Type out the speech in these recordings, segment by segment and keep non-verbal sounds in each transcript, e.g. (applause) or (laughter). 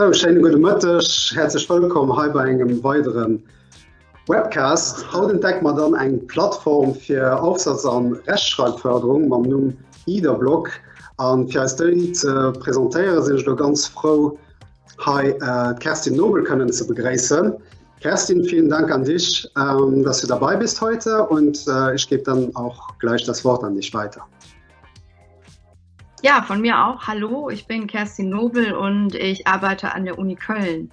So, schönen guten Mittag, herzlich willkommen hier bei einem weiteren Webcast. Heute entdeckt man dann eine Plattform für Aufsatz- und Rechtschreibförderung, man nun IDA-Blog. Und für die zu präsentieren, sind ich ganz froh, hier äh, Kerstin Nobel können zu begrüßen. Kerstin, vielen Dank an dich, ähm, dass du dabei bist heute und äh, ich gebe dann auch gleich das Wort an dich weiter. Ja, von mir auch. Hallo, ich bin Kerstin Nobel und ich arbeite an der Uni Köln.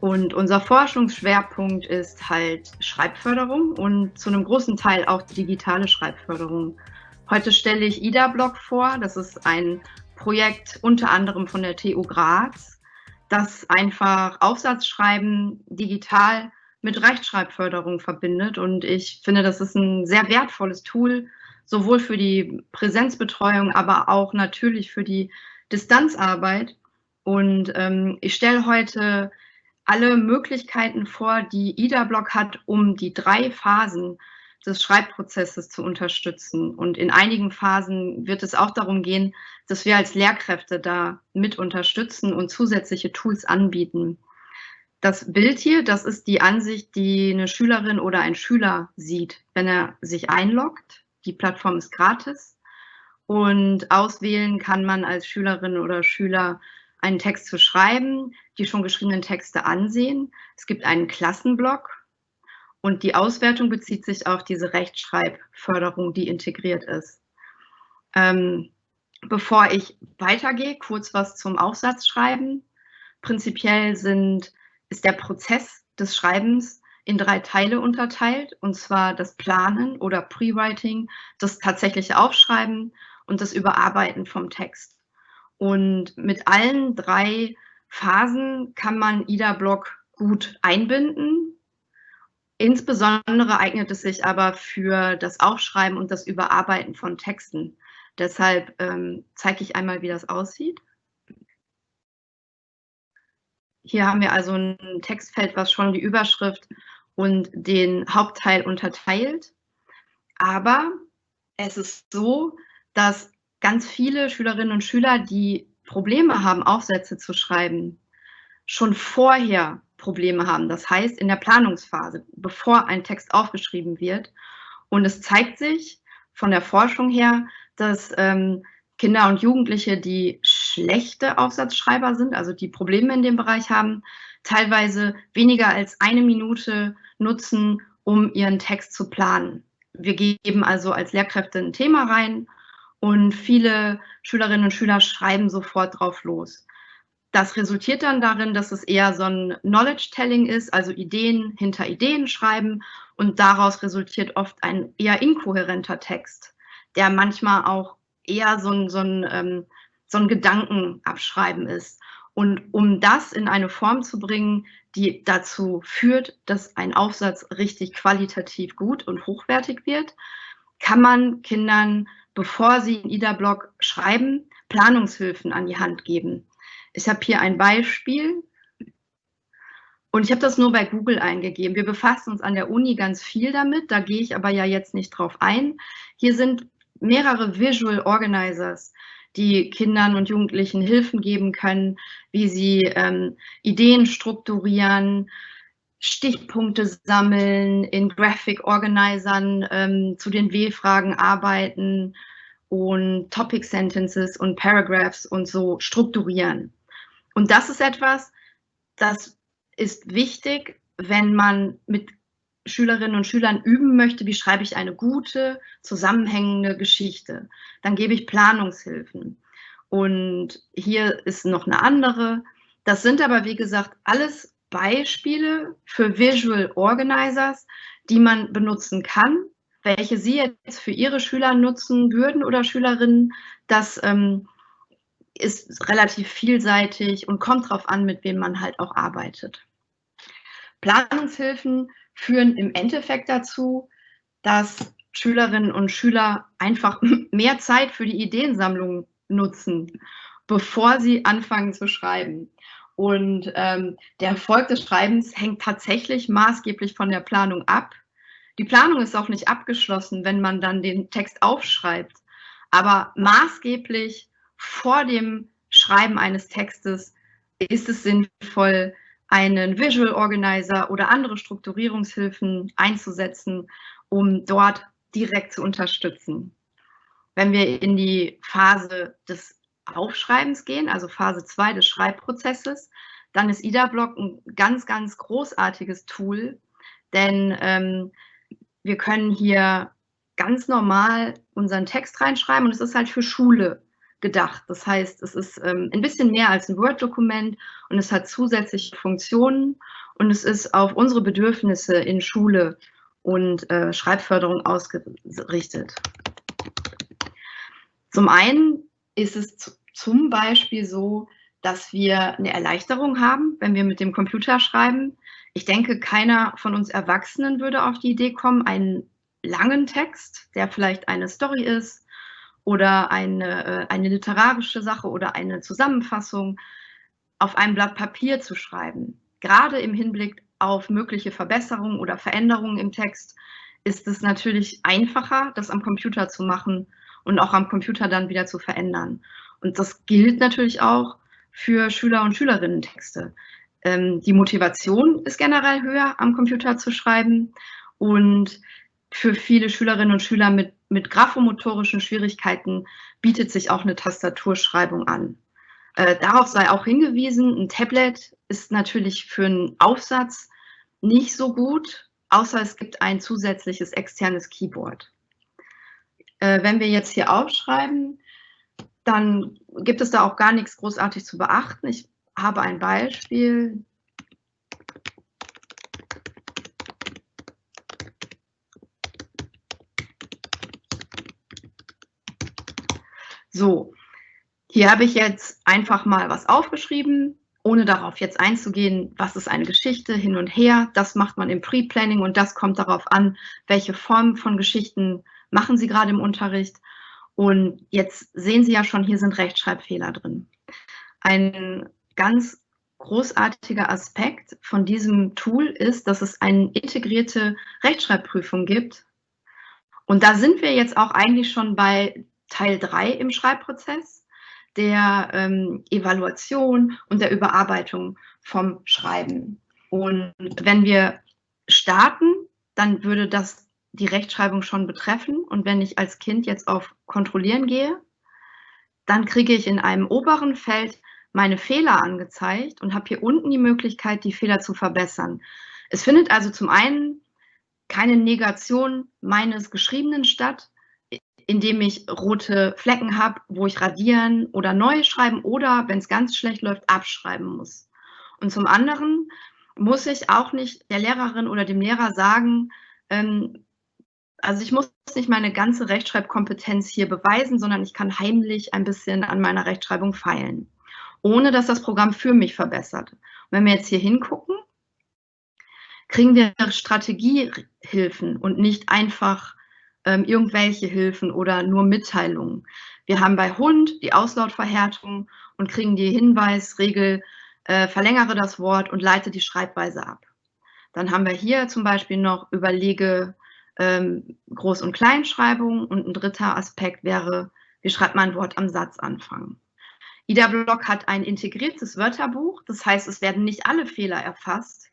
Und unser Forschungsschwerpunkt ist halt Schreibförderung und zu einem großen Teil auch digitale Schreibförderung. Heute stelle ich IDA-Blog vor. Das ist ein Projekt unter anderem von der TU Graz, das einfach Aufsatzschreiben digital mit Rechtschreibförderung verbindet. Und ich finde, das ist ein sehr wertvolles Tool, sowohl für die Präsenzbetreuung, aber auch natürlich für die Distanzarbeit. Und ähm, ich stelle heute alle Möglichkeiten vor, die IDA-Blog hat, um die drei Phasen des Schreibprozesses zu unterstützen. Und in einigen Phasen wird es auch darum gehen, dass wir als Lehrkräfte da mit unterstützen und zusätzliche Tools anbieten. Das Bild hier, das ist die Ansicht, die eine Schülerin oder ein Schüler sieht, wenn er sich einloggt die Plattform ist gratis und auswählen kann man als Schülerin oder Schüler einen Text zu schreiben, die schon geschriebenen Texte ansehen. Es gibt einen Klassenblock und die Auswertung bezieht sich auf diese Rechtschreibförderung, die integriert ist. Ähm, bevor ich weitergehe, kurz was zum Aufsatzschreiben. Prinzipiell sind, ist der Prozess des Schreibens in drei Teile unterteilt, und zwar das Planen oder Pre-Writing, das tatsächliche Aufschreiben und das Überarbeiten vom Text. Und mit allen drei Phasen kann man IDA-Block gut einbinden. Insbesondere eignet es sich aber für das Aufschreiben und das Überarbeiten von Texten. Deshalb ähm, zeige ich einmal, wie das aussieht. Hier haben wir also ein Textfeld, was schon die Überschrift und den Hauptteil unterteilt. Aber es ist so, dass ganz viele Schülerinnen und Schüler, die Probleme haben, Aufsätze zu schreiben, schon vorher Probleme haben. Das heißt, in der Planungsphase, bevor ein Text aufgeschrieben wird. Und es zeigt sich von der Forschung her, dass ähm, Kinder und Jugendliche, die schlechte Aufsatzschreiber sind, also die Probleme in dem Bereich haben, teilweise weniger als eine Minute nutzen, um ihren Text zu planen. Wir geben also als Lehrkräfte ein Thema rein und viele Schülerinnen und Schüler schreiben sofort drauf los. Das resultiert dann darin, dass es eher so ein Knowledge-Telling ist, also Ideen hinter Ideen schreiben und daraus resultiert oft ein eher inkohärenter Text, der manchmal auch eher so ein, so ein, ähm, so ein Gedankenabschreiben ist. Und um das in eine Form zu bringen, die dazu führt, dass ein Aufsatz richtig qualitativ gut und hochwertig wird, kann man Kindern, bevor sie in IDA-Blog schreiben, Planungshilfen an die Hand geben. Ich habe hier ein Beispiel und ich habe das nur bei Google eingegeben. Wir befassen uns an der Uni ganz viel damit, da gehe ich aber ja jetzt nicht drauf ein. Hier sind mehrere Visual Organizers, die Kindern und Jugendlichen Hilfen geben können, wie sie ähm, Ideen strukturieren, Stichpunkte sammeln, in Graphic Organisern ähm, zu den W-Fragen arbeiten und Topic Sentences und Paragraphs und so strukturieren. Und das ist etwas, das ist wichtig, wenn man mit Schülerinnen und Schülern üben möchte, wie schreibe ich eine gute, zusammenhängende Geschichte. Dann gebe ich Planungshilfen. Und hier ist noch eine andere. Das sind aber, wie gesagt, alles Beispiele für Visual Organizers, die man benutzen kann. Welche Sie jetzt für Ihre Schüler nutzen würden oder Schülerinnen, das ähm, ist relativ vielseitig und kommt darauf an, mit wem man halt auch arbeitet. Planungshilfen führen im Endeffekt dazu, dass Schülerinnen und Schüler einfach (laughs) mehr Zeit für die Ideensammlung nutzen, bevor sie anfangen zu schreiben. Und ähm, der Erfolg des Schreibens hängt tatsächlich maßgeblich von der Planung ab. Die Planung ist auch nicht abgeschlossen, wenn man dann den Text aufschreibt. Aber maßgeblich vor dem Schreiben eines Textes ist es sinnvoll, einen Visual Organizer oder andere Strukturierungshilfen einzusetzen, um dort direkt zu unterstützen. Wenn wir in die Phase des Aufschreibens gehen, also Phase 2 des Schreibprozesses, dann ist IDA-Block ein ganz, ganz großartiges Tool, denn ähm, wir können hier ganz normal unseren Text reinschreiben und es ist halt für Schule gedacht. Das heißt, es ist ähm, ein bisschen mehr als ein Word-Dokument und es hat zusätzliche Funktionen und es ist auf unsere Bedürfnisse in Schule und äh, Schreibförderung ausgerichtet. Zum einen ist es zum Beispiel so, dass wir eine Erleichterung haben, wenn wir mit dem Computer schreiben. Ich denke, keiner von uns Erwachsenen würde auf die Idee kommen, einen langen Text, der vielleicht eine Story ist oder eine, äh, eine literarische Sache oder eine Zusammenfassung auf einem Blatt Papier zu schreiben. Gerade im Hinblick auf mögliche Verbesserungen oder Veränderungen im Text ist es natürlich einfacher, das am Computer zu machen und auch am Computer dann wieder zu verändern. Und das gilt natürlich auch für Schüler und Schülerinnen Texte. Ähm, die Motivation ist generell höher, am Computer zu schreiben und für viele Schülerinnen und Schüler mit, mit graphomotorischen Schwierigkeiten bietet sich auch eine Tastaturschreibung an. Äh, darauf sei auch hingewiesen, ein Tablet ist natürlich für einen Aufsatz nicht so gut, außer es gibt ein zusätzliches externes Keyboard. Äh, wenn wir jetzt hier aufschreiben, dann gibt es da auch gar nichts großartig zu beachten. Ich habe ein Beispiel. So, hier habe ich jetzt einfach mal was aufgeschrieben, ohne darauf jetzt einzugehen, was ist eine Geschichte hin und her. Das macht man im Pre-Planning und das kommt darauf an, welche Form von Geschichten machen Sie gerade im Unterricht. Und jetzt sehen Sie ja schon, hier sind Rechtschreibfehler drin. Ein ganz großartiger Aspekt von diesem Tool ist, dass es eine integrierte Rechtschreibprüfung gibt. Und da sind wir jetzt auch eigentlich schon bei Teil 3 im Schreibprozess, der ähm, Evaluation und der Überarbeitung vom Schreiben. Und wenn wir starten, dann würde das die Rechtschreibung schon betreffen. Und wenn ich als Kind jetzt auf Kontrollieren gehe, dann kriege ich in einem oberen Feld meine Fehler angezeigt und habe hier unten die Möglichkeit, die Fehler zu verbessern. Es findet also zum einen keine Negation meines Geschriebenen statt, indem ich rote Flecken habe, wo ich radieren oder neu schreiben oder, wenn es ganz schlecht läuft, abschreiben muss. Und zum anderen muss ich auch nicht der Lehrerin oder dem Lehrer sagen, ähm, also ich muss nicht meine ganze Rechtschreibkompetenz hier beweisen, sondern ich kann heimlich ein bisschen an meiner Rechtschreibung feilen, ohne dass das Programm für mich verbessert. Und wenn wir jetzt hier hingucken, kriegen wir Strategiehilfen und nicht einfach ähm, irgendwelche Hilfen oder nur Mitteilungen. Wir haben bei Hund die Auslautverhärtung und kriegen die Hinweisregel, äh, verlängere das Wort und leite die Schreibweise ab. Dann haben wir hier zum Beispiel noch überlege ähm, Groß- und Kleinschreibung und ein dritter Aspekt wäre, wie schreibt man ein Wort am Satzanfang. Ida Block hat ein integriertes Wörterbuch, das heißt, es werden nicht alle Fehler erfasst.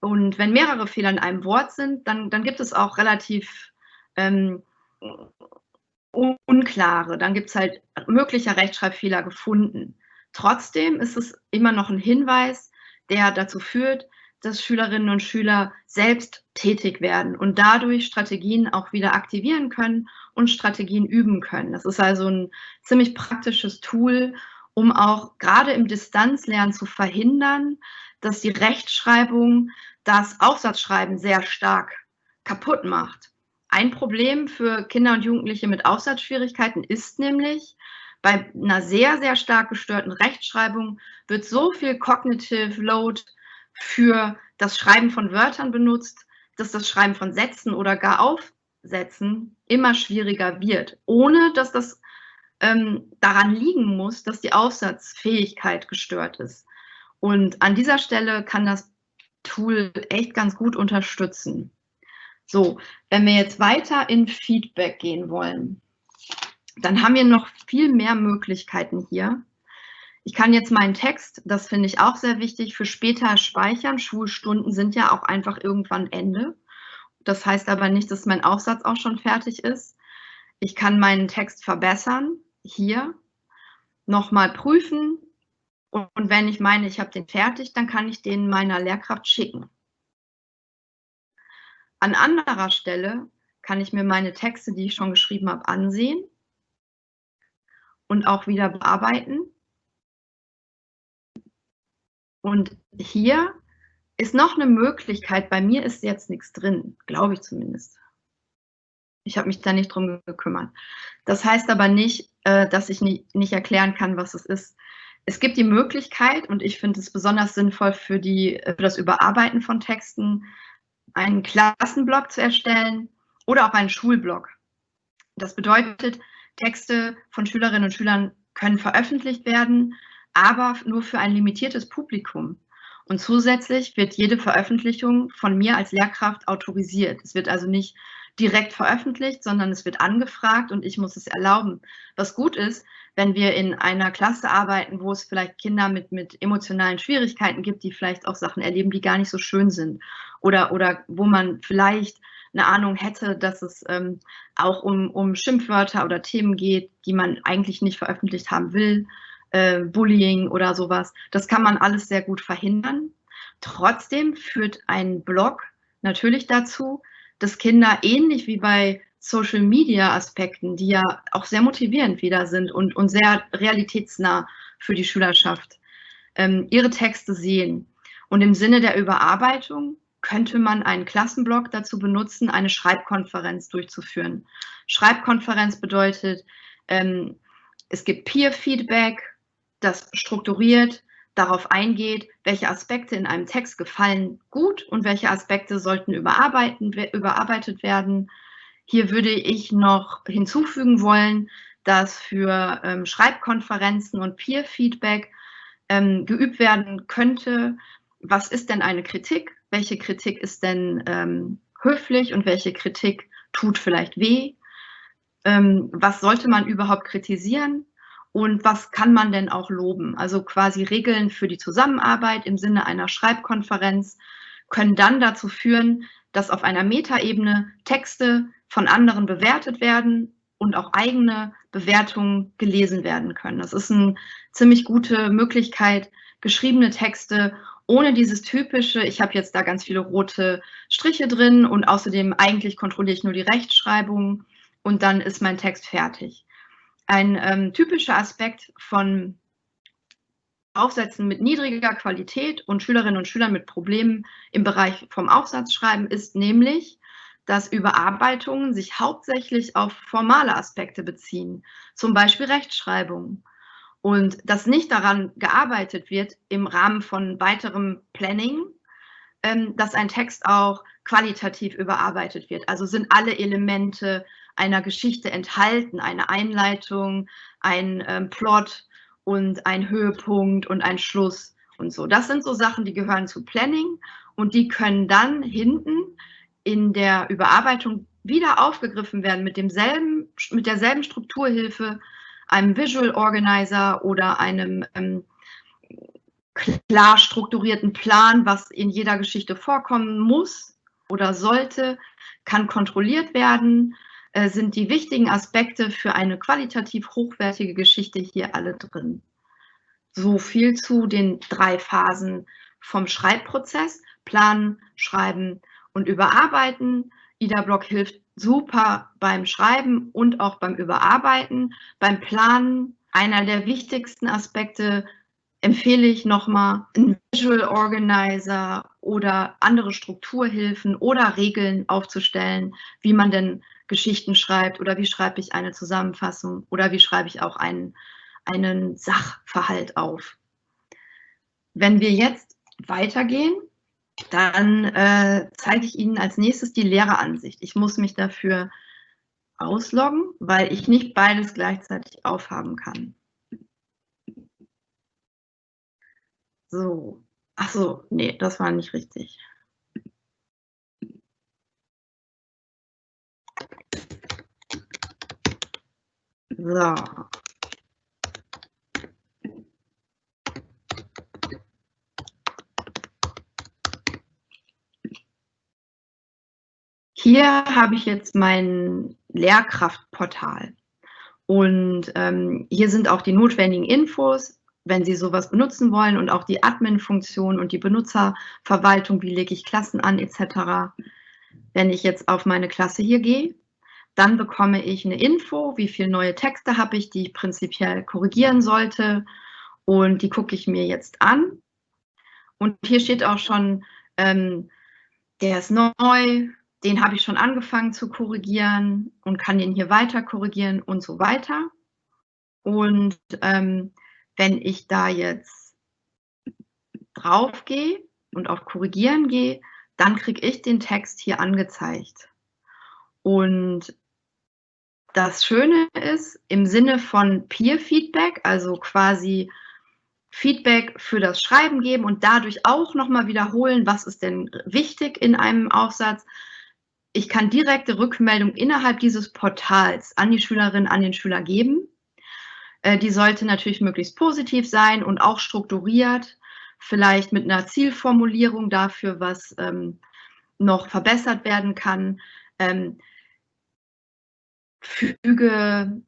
Und wenn mehrere Fehler in einem Wort sind, dann, dann gibt es auch relativ ähm, unklare, dann gibt es halt möglicher Rechtschreibfehler gefunden. Trotzdem ist es immer noch ein Hinweis, der dazu führt, dass Schülerinnen und Schüler selbst tätig werden und dadurch Strategien auch wieder aktivieren können und Strategien üben können. Das ist also ein ziemlich praktisches Tool, um auch gerade im Distanzlernen zu verhindern, dass die Rechtschreibung das Aufsatzschreiben sehr stark kaputt macht. Ein Problem für Kinder und Jugendliche mit Aufsatzschwierigkeiten ist nämlich, bei einer sehr, sehr stark gestörten Rechtschreibung wird so viel Cognitive Load für das Schreiben von Wörtern benutzt, dass das Schreiben von Sätzen oder gar Aufsätzen immer schwieriger wird, ohne dass das ähm, daran liegen muss, dass die Aufsatzfähigkeit gestört ist. Und an dieser Stelle kann das Tool echt ganz gut unterstützen. So, wenn wir jetzt weiter in Feedback gehen wollen, dann haben wir noch viel mehr Möglichkeiten hier. Ich kann jetzt meinen Text, das finde ich auch sehr wichtig, für später speichern. Schulstunden sind ja auch einfach irgendwann Ende. Das heißt aber nicht, dass mein Aufsatz auch schon fertig ist. Ich kann meinen Text verbessern, hier, nochmal prüfen. Und wenn ich meine, ich habe den fertig, dann kann ich den meiner Lehrkraft schicken. An anderer Stelle kann ich mir meine Texte, die ich schon geschrieben habe, ansehen und auch wieder bearbeiten. Und hier ist noch eine Möglichkeit, bei mir ist jetzt nichts drin, glaube ich zumindest. Ich habe mich da nicht drum gekümmert. Das heißt aber nicht, äh, dass ich nicht, erklären kann, was es ist. Es gibt die Möglichkeit, und ich finde es besonders sinnvoll für, die, für das Überarbeiten von Texten, einen Klassenblock zu erstellen oder auch einen Schulblock. Das bedeutet, Texte von Schülerinnen und Schülern können veröffentlicht werden, aber nur für ein limitiertes Publikum. Und zusätzlich wird jede Veröffentlichung von mir als Lehrkraft autorisiert. Es wird also nicht direkt veröffentlicht, sondern es wird angefragt und ich muss es erlauben. Was gut ist, wenn wir in einer Klasse arbeiten, wo es vielleicht Kinder mit, mit emotionalen Schwierigkeiten gibt, die vielleicht auch Sachen erleben, die gar nicht so schön sind. Oder, oder wo man vielleicht eine Ahnung hätte, dass es ähm, auch um, um Schimpfwörter oder Themen geht, die man eigentlich nicht veröffentlicht haben will, äh, Bullying oder sowas. Das kann man alles sehr gut verhindern. Trotzdem führt ein Blog natürlich dazu, dass Kinder ähnlich wie bei Social Media Aspekten, die ja auch sehr motivierend wieder sind und, und sehr realitätsnah für die Schülerschaft, ähm, ihre Texte sehen. Und im Sinne der Überarbeitung könnte man einen Klassenblock dazu benutzen, eine Schreibkonferenz durchzuführen. Schreibkonferenz bedeutet, ähm, es gibt Peer-Feedback, das strukturiert darauf eingeht, welche Aspekte in einem Text gefallen gut und welche Aspekte sollten überarbeitet werden. Hier würde ich noch hinzufügen wollen, dass für ähm, Schreibkonferenzen und Peer-Feedback ähm, geübt werden könnte, was ist denn eine Kritik, welche Kritik ist denn ähm, höflich und welche Kritik tut vielleicht weh, ähm, was sollte man überhaupt kritisieren und was kann man denn auch loben? Also quasi Regeln für die Zusammenarbeit im Sinne einer Schreibkonferenz können dann dazu führen, dass auf einer Metaebene Texte von anderen bewertet werden und auch eigene Bewertungen gelesen werden können. Das ist eine ziemlich gute Möglichkeit, geschriebene Texte ohne dieses typische, ich habe jetzt da ganz viele rote Striche drin und außerdem eigentlich kontrolliere ich nur die Rechtschreibung und dann ist mein Text fertig. Ein ähm, typischer Aspekt von Aufsätzen mit niedriger Qualität und Schülerinnen und Schülern mit Problemen im Bereich vom Aufsatzschreiben ist nämlich, dass Überarbeitungen sich hauptsächlich auf formale Aspekte beziehen, zum Beispiel Rechtschreibung. Und dass nicht daran gearbeitet wird im Rahmen von weiterem Planning, ähm, dass ein Text auch qualitativ überarbeitet wird. Also sind alle Elemente einer Geschichte enthalten, eine Einleitung, ein ähm, Plot und ein Höhepunkt und ein Schluss und so. Das sind so Sachen, die gehören zu Planning und die können dann hinten in der Überarbeitung wieder aufgegriffen werden mit demselben, mit derselben Strukturhilfe, einem Visual Organizer oder einem ähm, klar strukturierten Plan, was in jeder Geschichte vorkommen muss oder sollte, kann kontrolliert werden sind die wichtigen Aspekte für eine qualitativ hochwertige Geschichte hier alle drin. So viel zu den drei Phasen vom Schreibprozess, planen, schreiben und überarbeiten. Ida Block hilft super beim Schreiben und auch beim Überarbeiten. Beim Planen, einer der wichtigsten Aspekte, empfehle ich nochmal einen Visual Organizer oder andere Strukturhilfen oder Regeln aufzustellen, wie man denn Geschichten schreibt oder wie schreibe ich eine Zusammenfassung oder wie schreibe ich auch einen, einen Sachverhalt auf. Wenn wir jetzt weitergehen, dann äh, zeige ich Ihnen als nächstes die Lehreransicht. Ich muss mich dafür ausloggen, weil ich nicht beides gleichzeitig aufhaben kann. So, ach so, nee, das war nicht richtig. So. Hier habe ich jetzt mein Lehrkraftportal. Und ähm, hier sind auch die notwendigen Infos, wenn Sie sowas benutzen wollen und auch die Admin-Funktion und die Benutzerverwaltung, wie lege ich Klassen an etc. Wenn ich jetzt auf meine Klasse hier gehe, dann bekomme ich eine Info, wie viele neue Texte habe ich, die ich prinzipiell korrigieren sollte und die gucke ich mir jetzt an. Und hier steht auch schon, ähm, der ist neu, den habe ich schon angefangen zu korrigieren und kann den hier weiter korrigieren und so weiter. Und ähm, wenn ich da jetzt drauf gehe und auf Korrigieren gehe, dann kriege ich den Text hier angezeigt. Und das Schöne ist, im Sinne von Peer-Feedback, also quasi Feedback für das Schreiben geben und dadurch auch nochmal wiederholen, was ist denn wichtig in einem Aufsatz. Ich kann direkte Rückmeldung innerhalb dieses Portals an die Schülerin, an den Schüler geben. Äh, die sollte natürlich möglichst positiv sein und auch strukturiert, vielleicht mit einer Zielformulierung dafür, was ähm, noch verbessert werden kann. Ähm, füge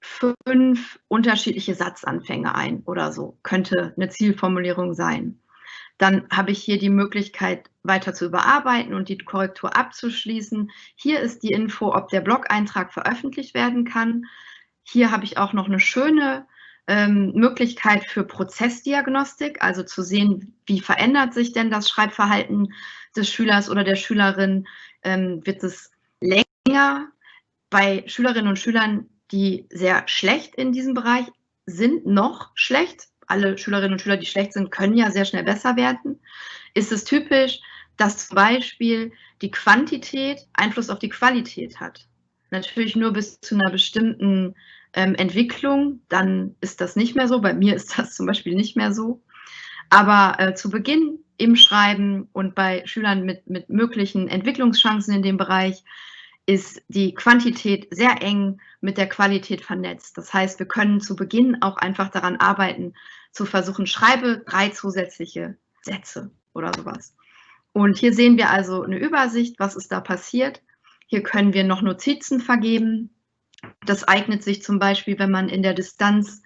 fünf unterschiedliche Satzanfänge ein oder so, könnte eine Zielformulierung sein. Dann habe ich hier die Möglichkeit, weiter zu überarbeiten und die Korrektur abzuschließen. Hier ist die Info, ob der Blog-Eintrag veröffentlicht werden kann. Hier habe ich auch noch eine schöne ähm, Möglichkeit für Prozessdiagnostik, also zu sehen, wie verändert sich denn das Schreibverhalten des Schülers oder der Schülerin. Ähm, wird es länger bei Schülerinnen und Schülern, die sehr schlecht in diesem Bereich sind, noch schlecht. Alle Schülerinnen und Schüler, die schlecht sind, können ja sehr schnell besser werden. Ist es typisch, dass zum Beispiel die Quantität Einfluss auf die Qualität hat. Natürlich nur bis zu einer bestimmten ähm, Entwicklung, dann ist das nicht mehr so. Bei mir ist das zum Beispiel nicht mehr so. Aber äh, zu Beginn im Schreiben und bei Schülern mit, mit möglichen Entwicklungschancen in dem Bereich ist die Quantität sehr eng mit der Qualität vernetzt. Das heißt, wir können zu Beginn auch einfach daran arbeiten, zu versuchen, schreibe drei zusätzliche Sätze oder sowas. Und hier sehen wir also eine Übersicht, was ist da passiert. Hier können wir noch Notizen vergeben. Das eignet sich zum Beispiel, wenn man in der Distanz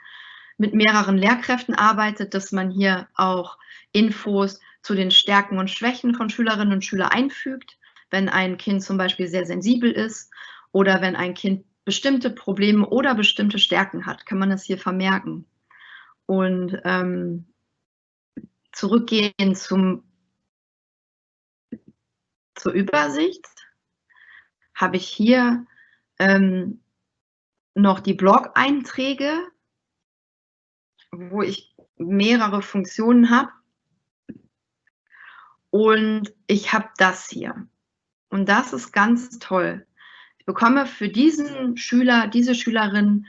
mit mehreren Lehrkräften arbeitet, dass man hier auch Infos zu den Stärken und Schwächen von Schülerinnen und Schülern einfügt wenn ein Kind zum Beispiel sehr sensibel ist oder wenn ein Kind bestimmte Probleme oder bestimmte Stärken hat, kann man das hier vermerken. Und ähm, zurückgehen zum, zur Übersicht habe ich hier ähm, noch die Blog-Einträge, wo ich mehrere Funktionen habe. Und ich habe das hier. Und das ist ganz toll. Ich bekomme für diesen Schüler, diese Schülerin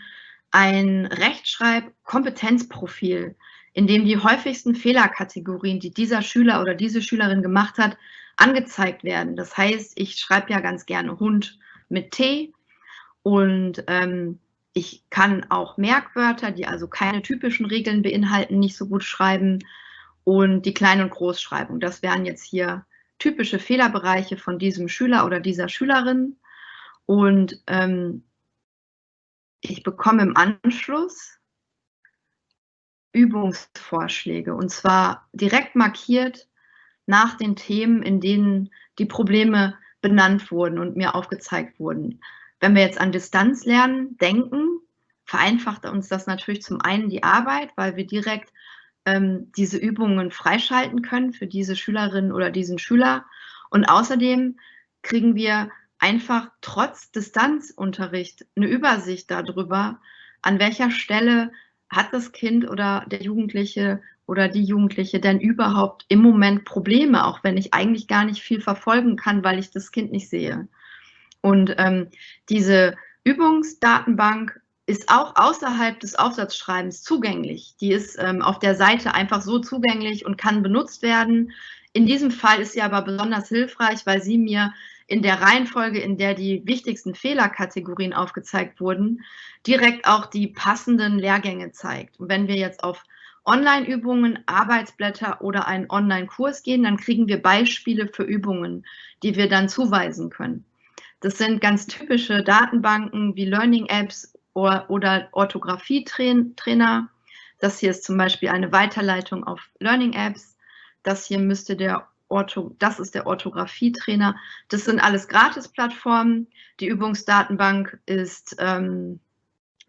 ein Rechtschreib-Kompetenzprofil, in dem die häufigsten Fehlerkategorien, die dieser Schüler oder diese Schülerin gemacht hat, angezeigt werden. Das heißt, ich schreibe ja ganz gerne Hund mit T und ähm, ich kann auch Merkwörter, die also keine typischen Regeln beinhalten, nicht so gut schreiben und die Klein- und Großschreibung. Das wären jetzt hier typische Fehlerbereiche von diesem Schüler oder dieser Schülerin. Und ähm, ich bekomme im Anschluss Übungsvorschläge und zwar direkt markiert nach den Themen, in denen die Probleme benannt wurden und mir aufgezeigt wurden. Wenn wir jetzt an Distanzlernen denken, vereinfacht uns das natürlich zum einen die Arbeit, weil wir direkt ähm, diese Übungen freischalten können für diese Schülerin oder diesen Schüler. Und außerdem kriegen wir einfach trotz Distanzunterricht eine Übersicht darüber, an welcher Stelle hat das Kind oder der Jugendliche oder die Jugendliche denn überhaupt im Moment Probleme, auch wenn ich eigentlich gar nicht viel verfolgen kann, weil ich das Kind nicht sehe. Und ähm, diese Übungsdatenbank ist auch außerhalb des Aufsatzschreibens zugänglich. Die ist ähm, auf der Seite einfach so zugänglich und kann benutzt werden. In diesem Fall ist sie aber besonders hilfreich, weil sie mir in der Reihenfolge, in der die wichtigsten Fehlerkategorien aufgezeigt wurden, direkt auch die passenden Lehrgänge zeigt. Und wenn wir jetzt auf Online-Übungen, Arbeitsblätter oder einen Online-Kurs gehen, dann kriegen wir Beispiele für Übungen, die wir dann zuweisen können. Das sind ganz typische Datenbanken wie Learning-Apps oder, oder Orthographie-Trainer. Das hier ist zum Beispiel eine Weiterleitung auf Learning-Apps. Das hier müsste der Ortho, das ist der Orthographie-Trainer. Das sind alles Gratis-Plattformen. Die Übungsdatenbank ist ähm,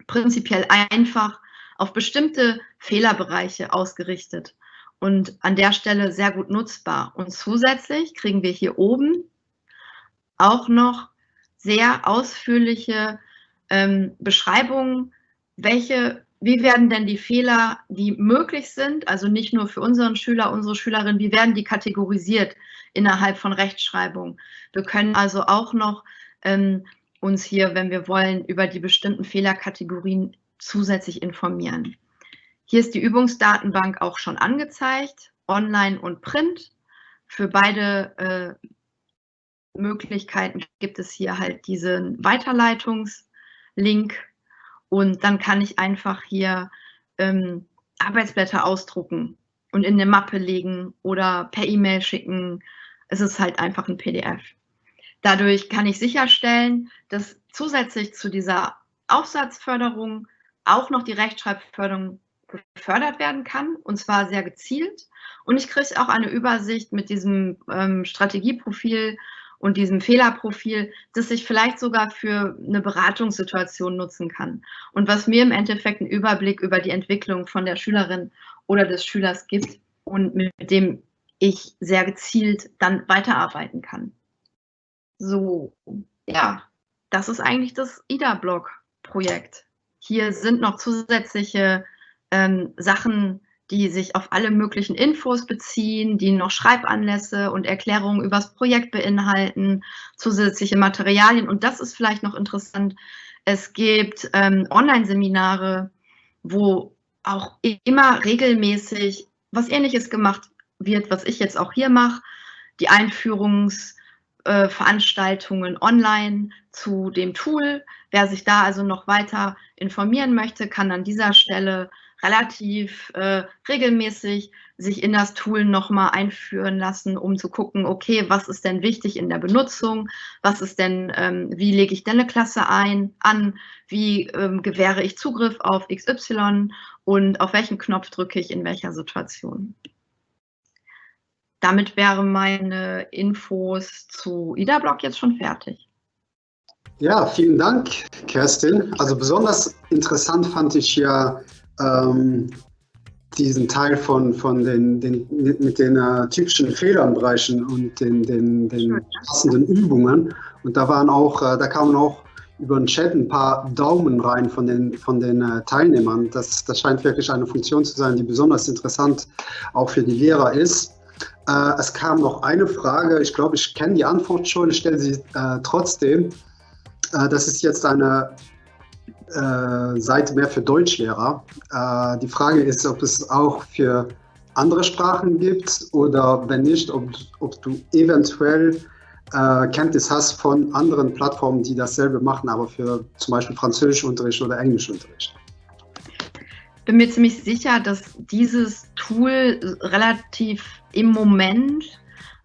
prinzipiell einfach auf bestimmte Fehlerbereiche ausgerichtet und an der Stelle sehr gut nutzbar. Und zusätzlich kriegen wir hier oben auch noch sehr ausführliche ähm, Beschreibungen, welche, wie werden denn die Fehler, die möglich sind, also nicht nur für unseren Schüler, unsere Schülerin, wie werden die kategorisiert innerhalb von Rechtschreibung. Wir können also auch noch ähm, uns hier, wenn wir wollen, über die bestimmten Fehlerkategorien zusätzlich informieren. Hier ist die Übungsdatenbank auch schon angezeigt, online und print. Für beide äh, Möglichkeiten gibt es hier halt diesen Weiterleitungslink und dann kann ich einfach hier ähm, Arbeitsblätter ausdrucken und in eine Mappe legen oder per E-Mail schicken. Es ist halt einfach ein PDF. Dadurch kann ich sicherstellen, dass zusätzlich zu dieser Aufsatzförderung auch noch die Rechtschreibförderung gefördert werden kann und zwar sehr gezielt. Und ich kriege auch eine Übersicht mit diesem ähm, Strategieprofil und diesem Fehlerprofil, das ich vielleicht sogar für eine Beratungssituation nutzen kann. Und was mir im Endeffekt einen Überblick über die Entwicklung von der Schülerin oder des Schülers gibt und mit dem ich sehr gezielt dann weiterarbeiten kann. So, ja, das ist eigentlich das IDA-Blog-Projekt. Hier sind noch zusätzliche ähm, Sachen, die sich auf alle möglichen Infos beziehen, die noch Schreibanlässe und Erklärungen über das Projekt beinhalten, zusätzliche Materialien. Und das ist vielleicht noch interessant. Es gibt ähm, Online-Seminare, wo auch immer regelmäßig was Ähnliches gemacht wird, was ich jetzt auch hier mache. Die Einführungsveranstaltungen äh, online zu dem Tool. Wer sich da also noch weiter informieren möchte, kann an dieser Stelle relativ äh, regelmäßig sich in das Tool nochmal einführen lassen, um zu gucken, okay, was ist denn wichtig in der Benutzung, was ist denn, ähm, wie lege ich denn eine Klasse ein, an, wie ähm, gewähre ich Zugriff auf XY und auf welchen Knopf drücke ich in welcher Situation. Damit wären meine Infos zu IDA-Blog jetzt schon fertig. Ja, vielen Dank, Kerstin. Also besonders interessant fand ich ja ähm, diesen Teil von, von den, den mit den äh, typischen Fehlerbereichen und den, den, den passenden Übungen. Und da waren auch, äh, da kamen auch über den Chat ein paar Daumen rein von den, von den äh, Teilnehmern. Das, das scheint wirklich eine Funktion zu sein, die besonders interessant auch für die Lehrer ist. Äh, es kam noch eine Frage, ich glaube, ich kenne die Antwort schon, ich stelle sie äh, trotzdem. Äh, das ist jetzt eine äh, Seite mehr für Deutschlehrer. Äh, die Frage ist, ob es auch für andere Sprachen gibt oder wenn nicht, ob, ob du eventuell äh, Kenntnis hast von anderen Plattformen, die dasselbe machen, aber für zum Beispiel Französischunterricht oder Englischunterricht. Bin mir ziemlich sicher, dass dieses Tool relativ im Moment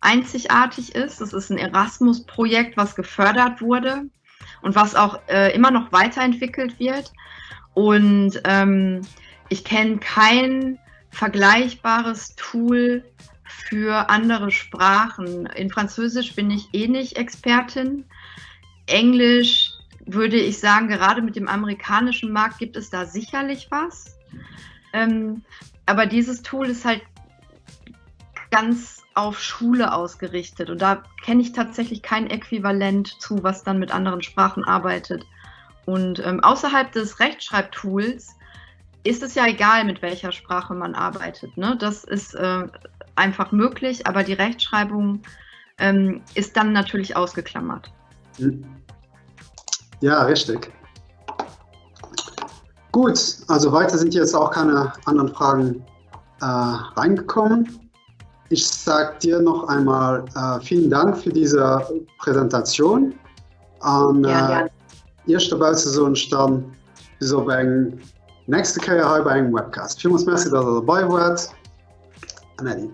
einzigartig ist. Es ist ein Erasmus-Projekt, was gefördert wurde und was auch äh, immer noch weiterentwickelt wird. Und ähm, ich kenne kein vergleichbares Tool für andere Sprachen. In Französisch bin ich eh nicht Expertin. Englisch würde ich sagen, gerade mit dem amerikanischen Markt gibt es da sicherlich was. Ähm, aber dieses Tool ist halt ganz auf Schule ausgerichtet. Und da kenne ich tatsächlich kein Äquivalent zu, was dann mit anderen Sprachen arbeitet. Und ähm, außerhalb des Rechtschreibtools ist es ja egal, mit welcher Sprache man arbeitet. Ne? Das ist äh, einfach möglich, aber die Rechtschreibung ähm, ist dann natürlich ausgeklammert. Hm. Ja, richtig. Gut, also weiter sind jetzt auch keine anderen Fragen äh, reingekommen. Ich sage dir noch einmal äh, vielen Dank für diese Präsentation. An ja, äh, erste Wahlsaison stand so ein nächste Keier bei eng Webcast. Vi muss Merc dat er dabei wart. An Eddie.